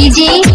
已经